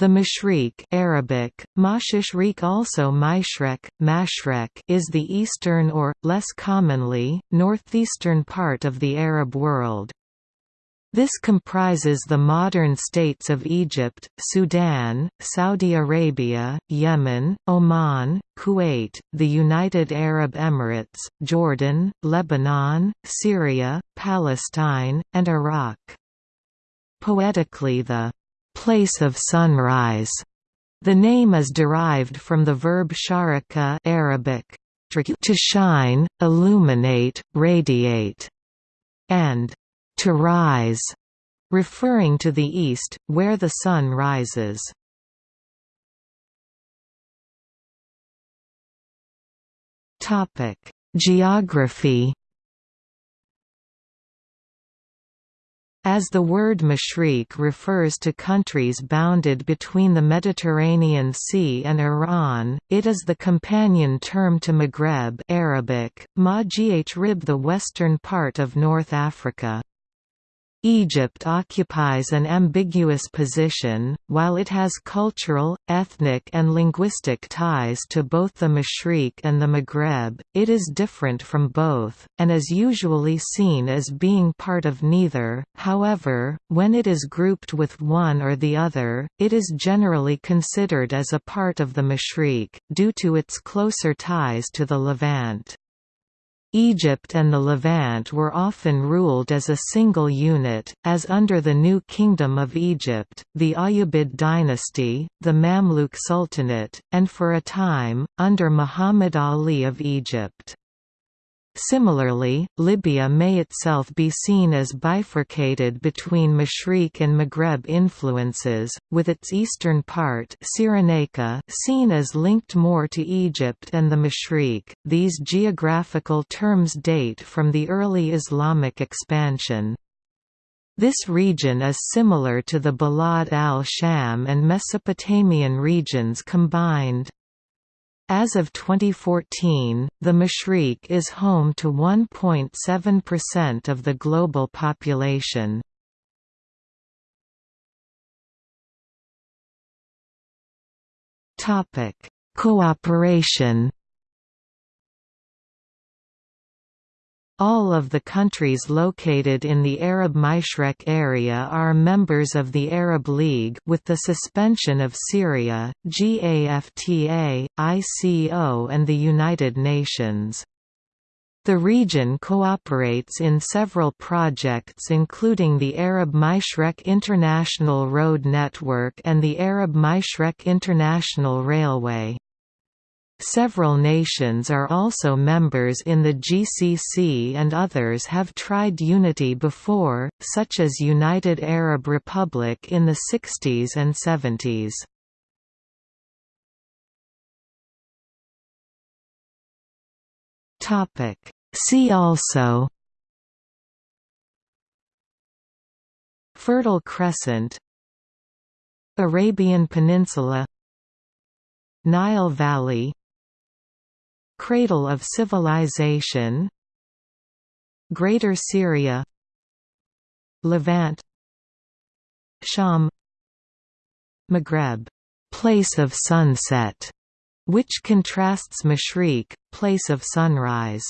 The Mashriq Arabic, Mashishriq also Maishrek, Mashrek is the eastern or, less commonly, northeastern part of the Arab world. This comprises the modern states of Egypt, Sudan, Saudi Arabia, Yemen, Oman, Kuwait, the United Arab Emirates, Jordan, Lebanon, Syria, Palestine, and Iraq. Poetically the place of sunrise. The name is derived from the verb sharika Arabic to shine, illuminate, radiate, and to rise, referring to the east, where the sun rises. Geography As the word Mashriq refers to countries bounded between the Mediterranean Sea and Iran, it is the companion term to Maghreb Arabic, ma the western part of North Africa. Egypt occupies an ambiguous position, while it has cultural, ethnic and linguistic ties to both the Mashriq and the Maghreb, it is different from both, and is usually seen as being part of neither, however, when it is grouped with one or the other, it is generally considered as a part of the Mashriq, due to its closer ties to the Levant. Egypt and the Levant were often ruled as a single unit, as under the New Kingdom of Egypt, the Ayyubid dynasty, the Mamluk Sultanate, and for a time, under Muhammad Ali of Egypt. Similarly, Libya may itself be seen as bifurcated between Mashriq and Maghreb influences, with its eastern part Cyrenaica seen as linked more to Egypt and the Mashriq. These geographical terms date from the early Islamic expansion. This region is similar to the Balad al-Sham and Mesopotamian regions combined. As of 2014, the Mashriq is home to 1.7% of the global population. Cooperation All of the countries located in the Arab Mashrek area are members of the Arab League with the suspension of Syria, GAFTA, ICO and the United Nations. The region cooperates in several projects including the Arab Mashrek International Road Network and the Arab Mashrek International Railway. Several nations are also members in the GCC and others have tried unity before, such as United Arab Republic in the 60s and 70s. See also Fertile Crescent Arabian Peninsula Nile Valley Cradle of Civilization. Greater Syria. Levant. Sham. Maghreb. Place of sunset, which contrasts Mashriq, place of sunrise.